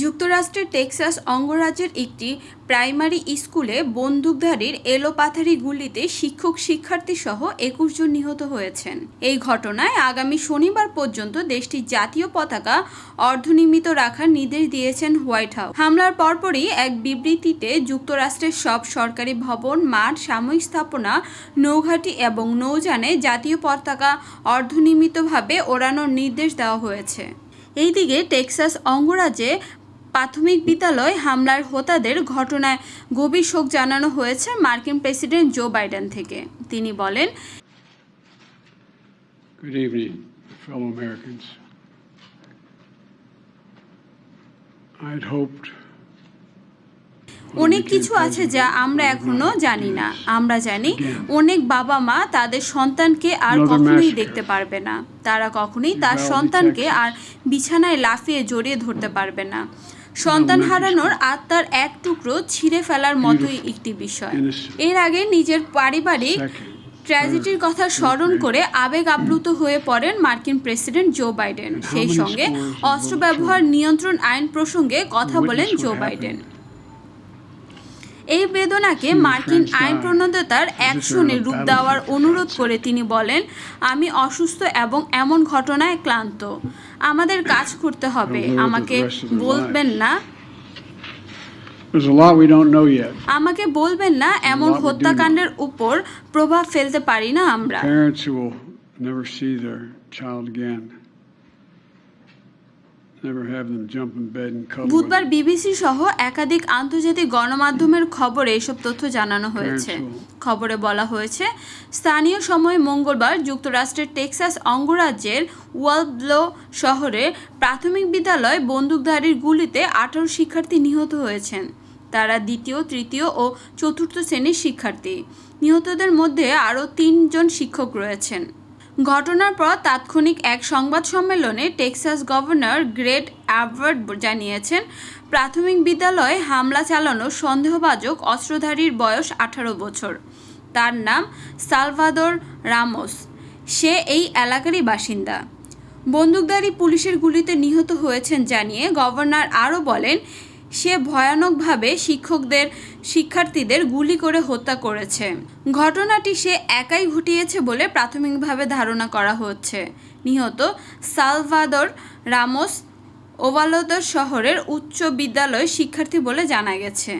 যুক্তরাষ্ট্রের টেক্সাস অঙ্গরাজ্যের একটি প্রাইমারি স্কুলে বন্দুকধারীর এলোপাথারি গুলিতে শিক্ষক শিক্ষার্থী সহ একুশ জন নিহত হয়েছেন। এই ঘটনায় আগামী শনিবার পর্যন্ত দেশটির জাতীয় পতাকা অর্ধনির্মিত রাখার নির্দেশ দিয়েছেন হোয়াইট হাউস। হামলার পরপরই এক বিবৃতিতে যুক্তরাষ্ট্রের সব সরকারি ভবন, মাঠ, সাময়িক স্থাপনা, নৌঘাটি এবং নৌযানে জাতীয় পতাকা অর্ধনির্মিতভাবে ওড়ানোর নির্দেশ দেওয়া হয়েছে। এইদিকে টেক্সাস অঙ্গরাজ্যে প্রাথমিক বিদ্যালয় হামলার হোতাদের ঘটনায় গভীর শোক জানানো হয়েছে মার্কিন প্রেসিডেন্ট জো বাইডেন থেকে। তিনি বলেন Good evening, fellow Americans. I'd hoped. অনেক কিছু আছে যা আমরা এখনও জানি না। আমরা জানি অনেক বাবা মা তাদের সন্তানকে আর কখনোই দেখতে পারবে না। তারা কখনোই তার সন্তানকে আর বিছানায় লাফিয়ে জড়িয়ে ধরতে পারবে না। সন্তান হারানোর আত্মার এক টুকরো ছিঁড়ে ফেলার মতোই একটি বিষয়। এর আগে নিজের পারিবারিক ট্র্যাজেডির কথা স্মরণ করে আবেগ আপ্লুত হয়ে পড়েন মার্কিন প্রেসিডেন্ট জো বাইডেন। সেই সঙ্গে অস্ত্র ব্যবহার নিয়ন্ত্রণ আইন প্রসঙ্গে কথা বলেন জো বাইডেন। এই বেদনাকে মার্কিন আইন প্রণতার অ্যাকশনে রূপ দেওয়ার অনুরোধ করে তিনি বলেন আমি অসুস্থ এবং এমন ঘটনায় ক্লান্ত। আমাদের কাজ করতে হবে। আমাকে বলবেন না। আমাকে বলবেন না এমন হত্যাকাণ্ডের উপর প্রভাব ফেলতে পারি না আমরা। বুধবার বিবিসি সহ একাধিক আন্তর্জাতিক গণমাধ্যমের খবরে এসব তথ্য জানানো হয়েছে। খবরে বলা হয়েছে স্থানীয় সময় মঙ্গলবার যুক্তরাষ্ট্রের টেক্সাস অঙ্গরাজ্যের ওয়ালব্লো শহরে প্রাথমিক বিদ্যালয় বন্দুকধারীর গুলিতে আঠারো শিক্ষার্থী নিহত হয়েছেন। তারা দ্বিতীয় তৃতীয় ও চতুর্থ শ্রেণির শিক্ষার্থী। নিহতদের মধ্যে আরও তিনজন শিক্ষক রয়েছেন। ঘটনার পর তাৎক্ষণিক এক সংবাদ সম্মেলনে টেক্সাস গভর্নর গ্রেট অ্যাভার্ড জানিয়েছেন, প্রাথমিক বিদ্যালয়ে হামলা চালানো সন্দেহভাজক অস্ত্রধারীর বয়স আঠারো বছর। তার নাম সালভাদর রামোস। সে এই এলাকারই বাসিন্দা। বন্দুকধারী পুলিশের গুলিতে নিহত হয়েছেন জানিয়ে গভর্নর আরও বলেন সে ভয়ানকভাবে শিক্ষকদের, শিক্ষার্থীদের গুলি করে হত্যা করেছে। ঘটনাটি সে একাই ঘটিয়েছে বলে প্রাথমিকভাবে ধারণা করা হচ্ছে। নিহত সালভাদর রামোস ওভালোদর শহরের উচ্চ বিদ্যালয় শিক্ষার্থী বলে জানা গেছে।